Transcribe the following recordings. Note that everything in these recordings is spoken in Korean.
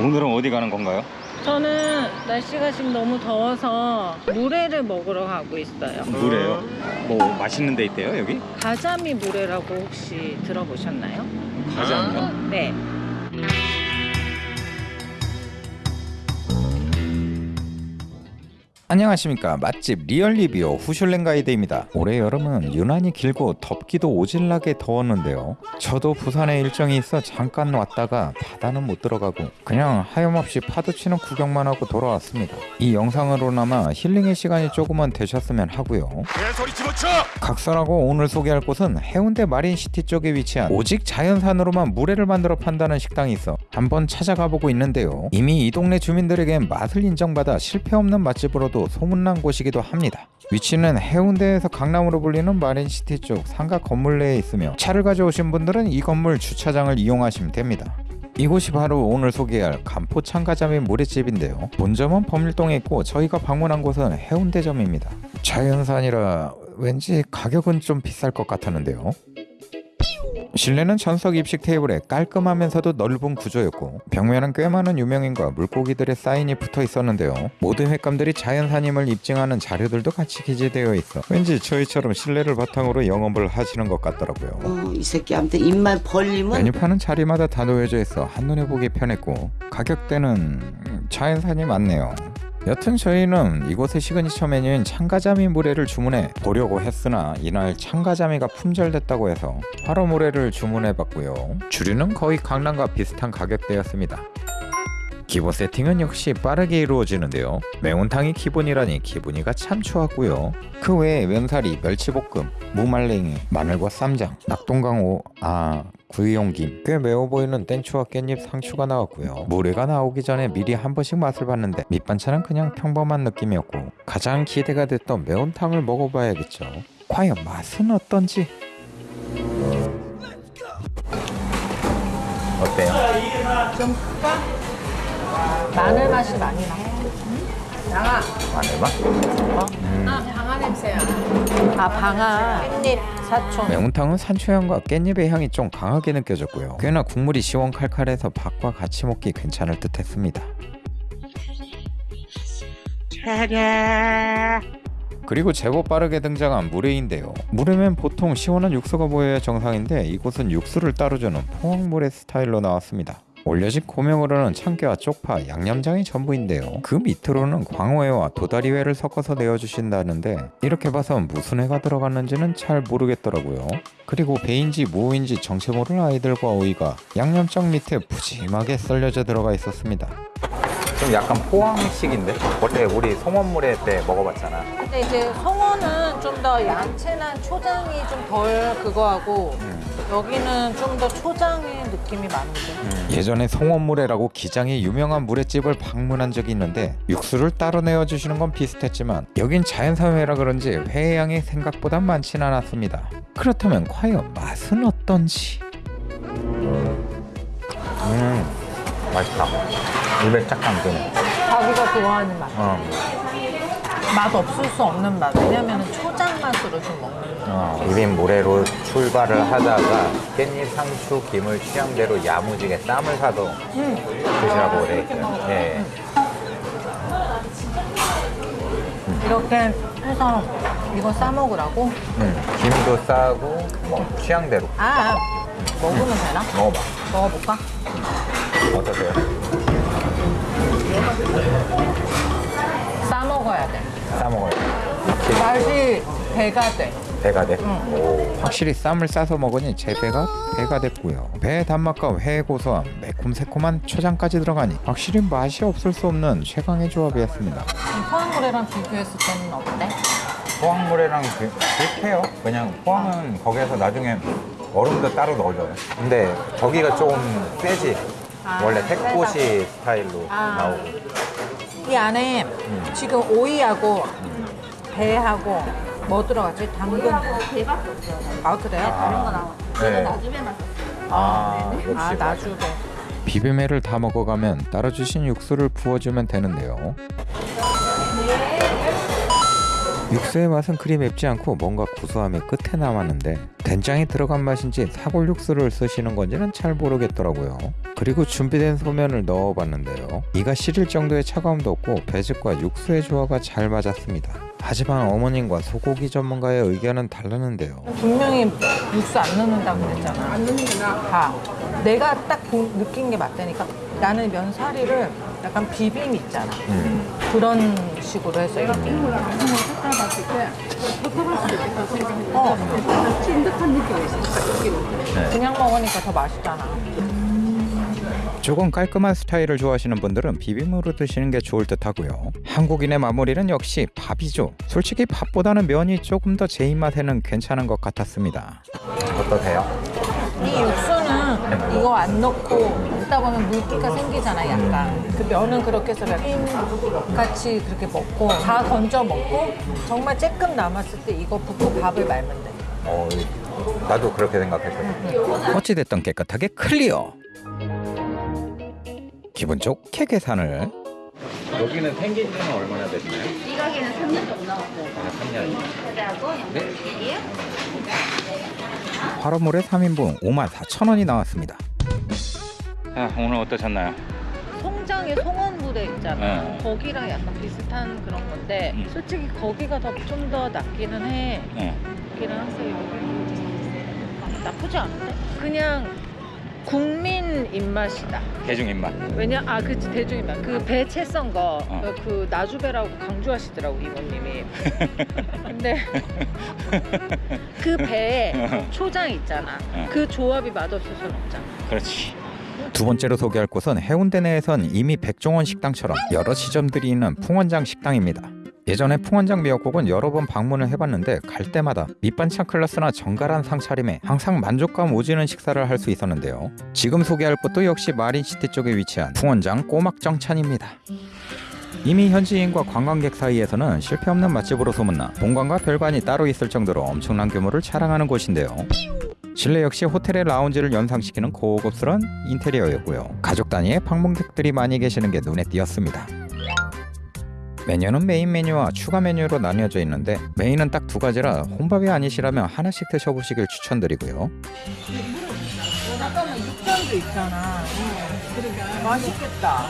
오늘은 어디 가는 건가요? 저는 날씨가 지금 너무 더워서 물회를 먹으러 가고 있어요. 물회요. 뭐 맛있는 데 있대요 여기? 가자미 물회라고 혹시 들어보셨나요? 가자미요? 네. 안녕하십니까. 맛집 리얼 리뷰 후슐랭 가이드입니다. 올해 여름은 유난히 길고 덥기도 오질나게 더웠는데요. 저도 부산에 일정이 있어 잠깐 왔다가 바다는 못 들어가고 그냥 하염없이 파도 치는 구경만 하고 돌아왔습니다. 이 영상으로나마 힐링의 시간이 조금은 되셨으면 하고요. 각설하고 오늘 소개할 곳은 해운대 마린시티 쪽에 위치한 오직 자연산으로만 물회를 만들어 판다는 식당이 있어 한번 찾아가 보고 있는데요. 이미 이 동네 주민들에겐 맛을 인정받아 실패 없는 맛집으로 도 소문난 곳이기도 합니다 위치는 해운대에서 강남으로 불리는 마린시티 쪽 상가 건물 내에 있으며 차를 가져오신 분들은 이 건물 주차장을 이용하시면 됩니다 이곳이 바로 오늘 소개할 간포 참가자미 물회집인데요. 본점은 범일동에 있고 저희가 방문한 곳은 해운대점입니다. 자연산이라 왠지 가격은 좀 비쌀 것 같았는데요. 실내는 전석 입식 테이블에 깔끔하면서도 넓은 구조였고 벽면은 꽤 많은 유명인과 물고기들의 사인이 붙어 있었는데요. 모든 횟감들이 자연산임을 입증하는 자료들도 같이 기재되어 있어 왠지 저희처럼 실내를 바탕으로 영업을 하시는 것 같더라고요. 어, 이 새끼한테 입만 벌리면 메뉴판은 자리마다 다 놓여져 있어 한눈에 보기 편했고 가격대는 음, 자연산이 많네요. 여튼 저희는 이곳의 시그니처 메뉴인 참가자미 물회를 주문해 보려고 했으나 이날 참가자미가 품절됐다고 해서 활어 물회를 주문해봤고요. 주류는 거의 강남과 비슷한 가격대였습니다. 기본 세팅은 역시 빠르게 이루어지는데요. 매운탕이 기본이라니 기분이가 참 좋았고요. 그 외에 면사리, 멸치볶음, 무말랭이, 마늘과 쌈장, 낙동강호, 아 구이용김, 꽤 매워 보이는 땡초와 깻잎 상추가 나왔고요. 물회가 나오기 전에 미리 한 번씩 맛을 봤는데 밑반찬은 그냥 평범한 느낌이었고 가장 기대가 됐던 매운탕을 먹어봐야겠죠. 과연 맛은 어떤지? 어때요? 좀? 마늘 맛이 많이 나. 양아. 마늘맛? 아, 방아 냄새야. 아, 방아. 깻잎, 사촌. 매운탕은 산초향과 깻잎의 향이 좀 강하게 느껴졌고요. 꽤나 국물이 시원칼칼해서 밥과 같이 먹기 괜찮을 듯 했습니다. 그리고 제법 빠르게 등장한 물회인데요. 물회면 보통 시원한 육수가 보여야 정상인데 이곳은 육수를 따로 주는 포항물회 스타일로 나왔습니다. 올려진 고명으로는 참깨와 쪽파, 양념장이 전부인데요. 그 밑으로는 광어회와 도다리회를 섞어서 내어주신다는데 이렇게 봐선 무슨 회가 들어갔는지는 잘 모르겠더라고요. 그리고 배인지 무인지 정체 모를 아이들과 오이가 양념장 밑에 푸짐하게 썰려져 들어가 있었습니다. 좀 약간 포항식인데? 원래 우리 송원물회 때 먹어봤잖아. 근데 이제 송어는 좀더 야채나 초장이 좀 덜 그거하고 여기는 좀 더 초장의 느낌이 많은데. 예전에 송원물회라고 기장이 유명한 물회집을 방문한 적이 있는데 육수를 따로 내어주시는 건 비슷했지만 여긴 자연산회라 그런지 회의 양이 생각보다 많진 않았습니다. 그렇다면 과연 맛은 어떤지? 음 맛있다. 입에 쫙 감기네. 자기가 좋아하는 맛. 어, 맛 없을 수 없는 맛. 왜냐면 초장 맛으로 좀 먹는 거. 어, 입인 모래로 출발을 하다가 깻잎, 상추, 김을 취향대로 야무지게 쌈을 사도 드시라고 그래 있어요. 예. 이렇게 해서 이거 싸 먹으라고? 음, 김도 싸고 뭐 취향대로 아, 먹으면 되나? 먹어봐. 먹어볼까? 어떠세요? 싸 먹어야 돼. 싸 먹어요. 맛이 배가 돼. 배가 돼. 오. 확실히 쌈을 싸서 먹으니 제 배가 배가 됐고요. 배의 단맛과 회의 고소함, 매콤새콤한 초장까지 들어가니 확실히 맛이 없을 수 없는 최강의 조합이었습니다. 포항물회랑 비교했을 때는 어때? 포항물회랑 비- 비슷해요. 그냥 포항은 거기에서 나중에 얼음도 따로 넣어줘요. 근데 저기가 조금 세지. 아, 원래. 택고시 스타일로 아. 나오고. 이 안에 지금 오이하고 배하고 뭐 들어갔지? 당근. 없어요. 아 그래요? 아, 네. 아, 역시 아 나주배. 비빔회를 다 먹어가면 따라 주신 육수를 부어주면 되는데요. 육수의 맛은 그리 맵지 않고 뭔가 구수함이 끝에 남았는데 된장이 들어간 맛인지 사골 육수를 쓰시는 건지는 잘 모르겠더라고요. 그리고 준비된 소면을 넣어봤는데요. 이가 시릴 정도의 차가움도 없고 배즙과 육수의 조화가 잘 맞았습니다. 하지만 어머님과 소고기 전문가의 의견은 다르는데요. 분명히 육수 안 넣는다고 그랬잖아. 안 넣는구나. 봐. 내가 딱 보- 느낀 게 맞다니까. 나는 면사리를 약간 비빔 있잖아. 그런 식으로 해서 이렇게. 어. 그냥 먹으니까 더 맛있잖아. 조금 깔끔한 스타일을 좋아하시는 분들은 비빔으로 드시는 게 좋을 듯 하고요. 한국인의 마무리는 역시 밥이죠. 솔직히 밥보다는 면이 조금 더 제 입맛에는 괜찮은 것 같았습니다. 어떠세요? 이거 안 넣고 먹다 보면 물기가 생기잖아 약간 그 면은 그렇게 해서 빔 같이 그렇게 먹고 다 건져 먹고 정말 쬐끔 남았을 때 이거 붓고 밥을 말면 돼 어, 나도 그렇게 생각했거든. 어찌됐든 깨끗하게 클리어. 기분 좋게 계산을. 여기는 생긴 지는 얼마나 됐나요? 이 가게는 3년 정도 나왔고 아, 3년. 그다고 영국이에요? 화로물에 3인분 5만 4천 원이 나왔습니다. 아, 오늘 어떠셨나요? 송장에 송원부대 있잖아 네. 거기랑 약간 비슷한 그런 건데 음. 솔직히 거기가 더좀더 낫기는 해 네. 낫기는 하세요 나쁘지 않은데 그냥 국민 입맛이다 대중 입맛. 왜냐 아 그치 대중이면 그배 채 썬거 어. 그 나주배라고 강조하시더라고 이모님이 근데 그 배에 초장 있잖아 어. 그 조합이 맛없어서는 없잖아 그렇지. 두 번째로 소개할 곳은 해운대 내에선 이미 백종원 식당처럼 여러 지점들이 있는 풍원장 식당입니다. 예전에 풍원장 미역국은 여러 번 방문을 해봤는데 갈 때마다 밑반찬 클래스나 정갈한 상차림에 항상 만족감 오지는 식사를 할 수 있었는데요. 지금 소개할 곳도 역시 마린시티 쪽에 위치한 풍원장 꼬막정찬입니다. 이미 현지인과 관광객 사이에서는 실패 없는 맛집으로 소문나 본관과 별관이 따로 있을 정도로 엄청난 규모를 자랑하는 곳인데요. 실내 역시 호텔의 라운지를 연상시키는 고급스러운 인테리어였고요. 가족 단위의 방문객들이 많이 계시는 게 눈에 띄었습니다. 메뉴는 메인 메뉴와 추가 메뉴로 나뉘어져 있는데 메인은 딱 두 가지라 혼밥이 아니시라면 하나씩 드셔보시길 추천드리고요. 잠깐만 육전도 있잖아 맛있겠다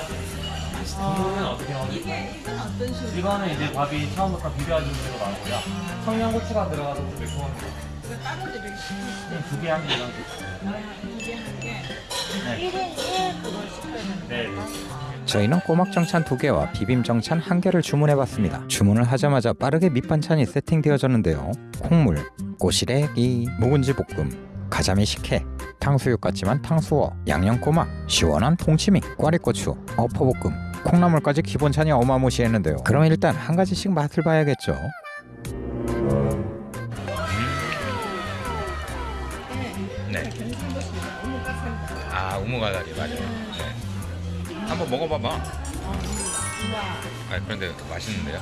이거는 이제 밥이 처음부터 비벼진 대로 나오고요. 청양고추가 들어가서 좀 매콤합 니다. 두개 한 개. 네. 저희는 꼬막정찬 두 개와 비빔정찬 한 개를 주문해봤습니다. 주문을 하자마자 빠르게 밑반찬이 세팅되어졌는데요. 콩물, 꼬시래기, 묵은지 볶음, 가자미 식혜, 탕수육 같지만 탕수어, 양념꼬막, 시원한 통치미, 꽈리고추, 어퍼볶음, 콩나물까지 기본찬이 어마무시했는데요. 그럼 일단 한 가지씩 맛을 봐야겠죠. 아, 우무가다리 맞아요. 네. 한번 먹어봐봐. 아, 그런데 맛있는데요?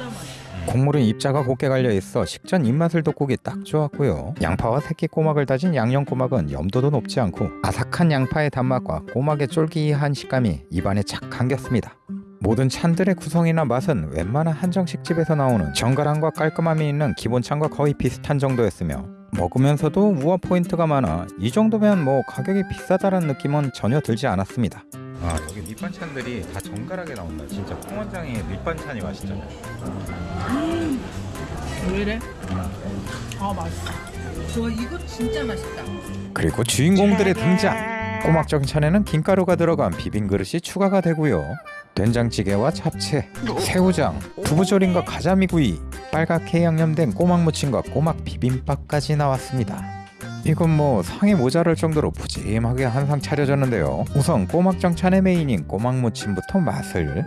국물은 입자가 곱게 갈려 있어 식전 입맛을 돋구기 딱 좋았고요. 양파와 새끼 꼬막을 다진 양념 꼬막은 염도도 높지 않고 아삭한 양파의 단맛과 꼬막의 쫄깃한 식감이 입안에 착 감겼습니다. 모든 찬들의 구성이나 맛은 웬만한 한정식 집에서 나오는 정갈함과 깔끔함이 있는 기본찬과 거의 비슷한 정도였으며 먹으면서도 우아 포인트가 많아 이 정도면 뭐 가격이 비싸다는 느낌은 전혀 들지 않았습니다. 아, 여기 밑반찬들이 다 정갈하게 나온다. 진짜 풍원장의 밑반찬이 맛있잖아요. 왜 이래? 아 맛있어 저 이거 진짜 맛있다 그리고 주인공들의 등장 꼬막정찬에는 김가루가 들어간 비빔 그릇이 추가가 되고요 된장찌개와 잡채, 새우장, 두부조림과 가자미구이 빨갛게 양념된 꼬막 무침과 꼬막 비빔밥까지 나왔습니다. 이건 뭐 상이 모자랄 정도로 푸짐하게 한 상 차려졌는데요. 우선 꼬막정찬의 메인인 꼬막 무침부터 맛을.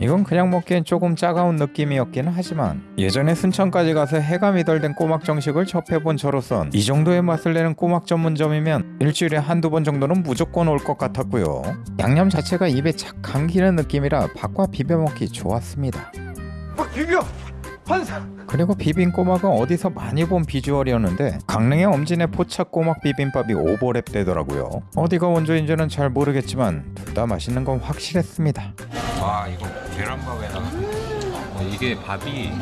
이건 그냥 먹기엔 조금 짜가운 느낌이었기는 하지만 예전에 순천까지 가서 해가 미덜된 꼬막 정식을 접해본 저로선 이 정도의 맛을 내는 꼬막 전문점이면 일주일에 한두 번 정도는 무조건 올 것 같았고요. 양념 자체가 입에 착 감기는 느낌이라 밥과 비벼 먹기 좋았습니다 그리고 비빔 꼬막은 어디서 많이 본 비주얼이었는데 강릉의 엄진의 포착 꼬막 비빔밥이 오버랩 되더라고요 어디가 원조인지는 잘 모르겠지만 둘 다 맛있는 건 확실했습니다 와, 이거 계란밥에다가 어, 이게 밥이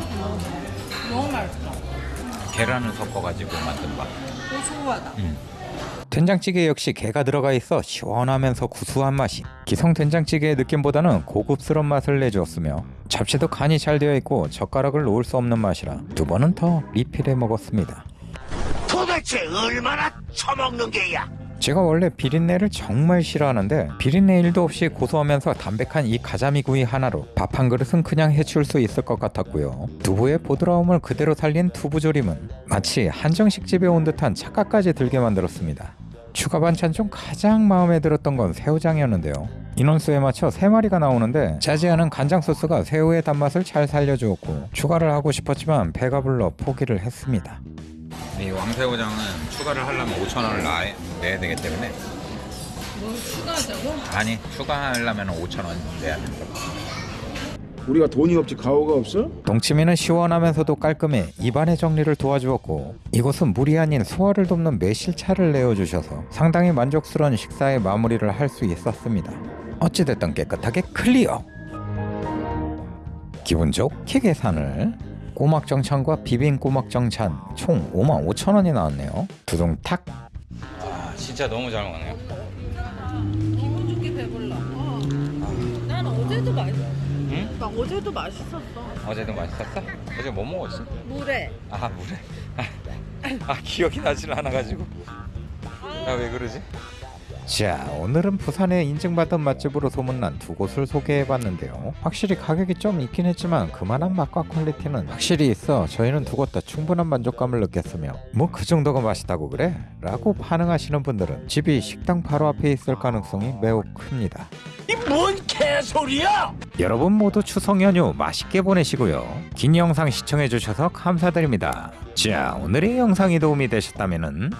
너무 맛있어. 계란을 섞어가지고 만든 밥. 고소하다. 된장찌개 역시 게가 들어가 있어 시원하면서 구수한 맛이 기성 된장찌개의 느낌보다는 고급스러운 맛을 내주었으며 잡채도 간이 잘 되어 있고 젓가락을 놓을 수 없는 맛이라 두 번은 더 리필해 먹었습니다. 도대체 얼마나 처먹는 게야? 제가 원래 비린내를 정말 싫어하는데 비린내 일도 없이 고소하면서 담백한 이 가자미 구이 하나로 밥 한 그릇은 그냥 해치울 수 있을 것 같았고요. 두부의 보드라움을 그대로 살린 두부조림은 마치 한정식 집에 온 듯한 착각까지 들게 만들었습니다. 추가 반찬 중 가장 마음에 들었던 건 새우장이었는데요. 인원수에 맞춰 세마리가 나오는데 짜지 않은 간장 소스가 새우의 단맛을 잘 살려주었고 추가를 하고 싶었지만 배가 불러 포기를 했습니다. 이 왕새우장은 추가를 하려면 5천 원을 내야 되기 때문에 뭘 추가하자고? 아니 추가하려면 5천 원 내야 된다. 우리가 돈이 없지 가오가 없어? 동치미는 시원하면서도 깔끔해 입안의 정리를 도와주었고 이곳은 물이 아닌 소화를 돕는 매실차를 내어주셔서 상당히 만족스러운 식사의 마무리를 할 수 있었습니다. 어찌됐든 깨끗하게 클리어. 기분 좋게 계산을 꼬막정찬과 비빔 꼬막정찬 총 5만 5천 원이 나왔네요. 두둥탁 아 진짜 너무 잘 먹네요. 기분 좋게 배불러. 난 어제도 맛있. 응? 나 어제도 맛있었어. 어제도 맛있었어? 어제 뭐 먹었지? 물에. 아 물에. 아, 아 기억이 나질 않아가지고. 나 왜 그러지? 자 오늘은 부산에 인증받은 맛집으로 소문난 두 곳을 소개해봤는데요 확실히 가격이 좀 있긴 했지만 그만한 맛과 퀄리티는 확실히 있어 저희는 두 곳 다 충분한 만족감을 느꼈으며 뭐 그 정도가 맛있다고 그래? 라고 반응하시는 분들은 집이 식당 바로 앞에 있을 가능성이 매우 큽니다 이 뭔 개소리야? 여러분 모두 추석 연휴 맛있게 보내시고요 긴 영상 시청해주셔서 감사드립니다 자 오늘의 영상이 도움이 되셨다면